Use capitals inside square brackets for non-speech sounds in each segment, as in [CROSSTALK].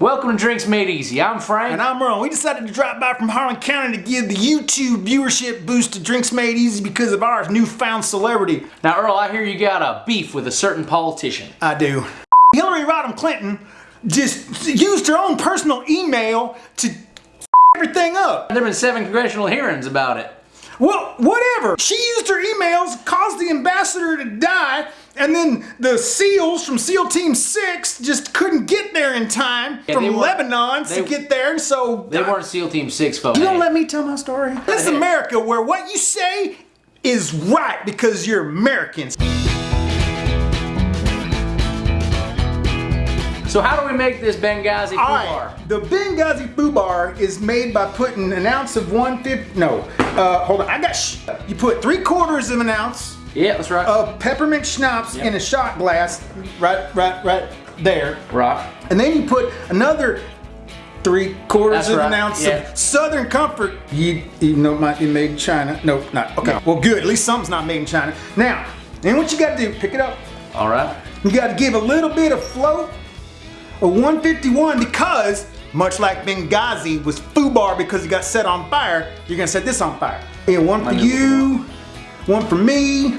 Welcome to Drinks Made Easy. I'm Frank. And I'm Ron. We decided to drop by from Harlan County to give the YouTube viewership boost to Drinks Made Easy because of our newfound celebrity. Now, Earl, I hear you got a beef with a certain politician. I do. Hillary Rodham Clinton just used her own personal email to [LAUGHS] everything up. There have been seven congressional hearings about it. Well, whatever. She used her emails, caused the ambassador to die, and then the SEALs from SEAL Team 6 just couldn't get there in time Yeah, from Lebanon they- to get there, and so... They weren't SEAL Team 6 folks. You don't let me tell my story? This is. America where what you say is right because you're Americans. So how do we make this Benghazi All Fubar? right, the Benghazi Fubar is made by putting an ounce of 150, no, uh, hold on, I got, sh you put three quarters of an ounce Yeah, that's right. of peppermint schnapps Yep. in a shot glass, right, right, right there. right. And then you put another three quarters That's of an ounce yeah. of Southern Comfort. You, even though it might be made in China. No, not. Okay. No. Well, good. At least something's not made in China. Now, then what you got to do, pick it up. All right. You got to give a little bit of float, a 151, because much like Benghazi was Fubar because it got set on fire, you're going to set this on fire. And one for you, one for me.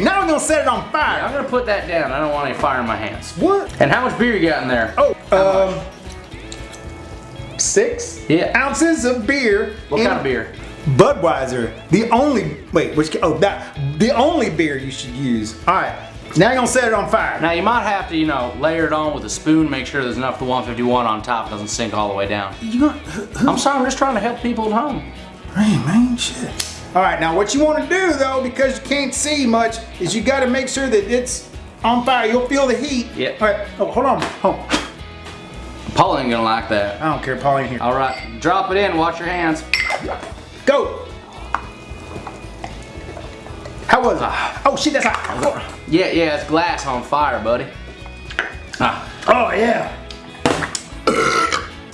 Now we're going to set it on fire. I'm gonna put that down. I don't want any fire in my hands. What? And how much beer you got in there? Oh, How um, six Yeah. ounces of beer. What kind of beer? Budweiser. The only wait, which oh that the only beer you should use. All right, now you're gonna set it on fire. Now you might have to, you know, layer it on with a spoon, make sure there's enough for 151 on top, doesn't sink all the way down. you gonna? Who, who, I'm sorry, I'm just trying to help people at home. hey man, shit. All right, now what you want to do though, because you can't see much, is you got to make sure that it's on fire. You'll feel the heat. Yep. All right. Oh, hold on. Hold on. Paul ain't gonna like that. I don't care, Paul ain't here. All right, drop it in, watch your hands. Go. How was it? Oh shit, that's hot. Yeah, yeah, it's glass on fire, buddy. Ah. Oh yeah.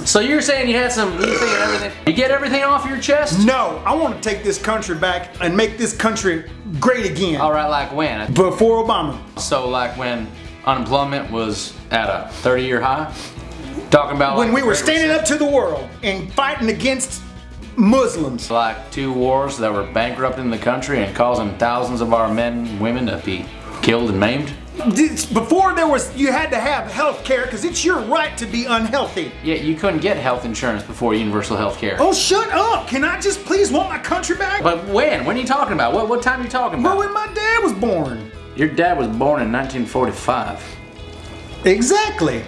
So you're saying you had some, you everything, you get everything off your chest? No, I want to take this country back and make this country great again. All right, like when? Before Obama. So like when unemployment was at a 30 year high? Talking about When like we were standing up to the world and fighting against Muslims. like two wars that were bankrupting the country and causing thousands of our men and women to be killed and maimed? Before there was, you had to have health care because it's your right to be unhealthy. Yeah, you couldn't get health insurance before universal health care. Oh, shut up. Can I just please want my country back? But when? When are you talking about? What, what time are you talking But about? when my dad was born. Your dad was born in 1945. Exactly.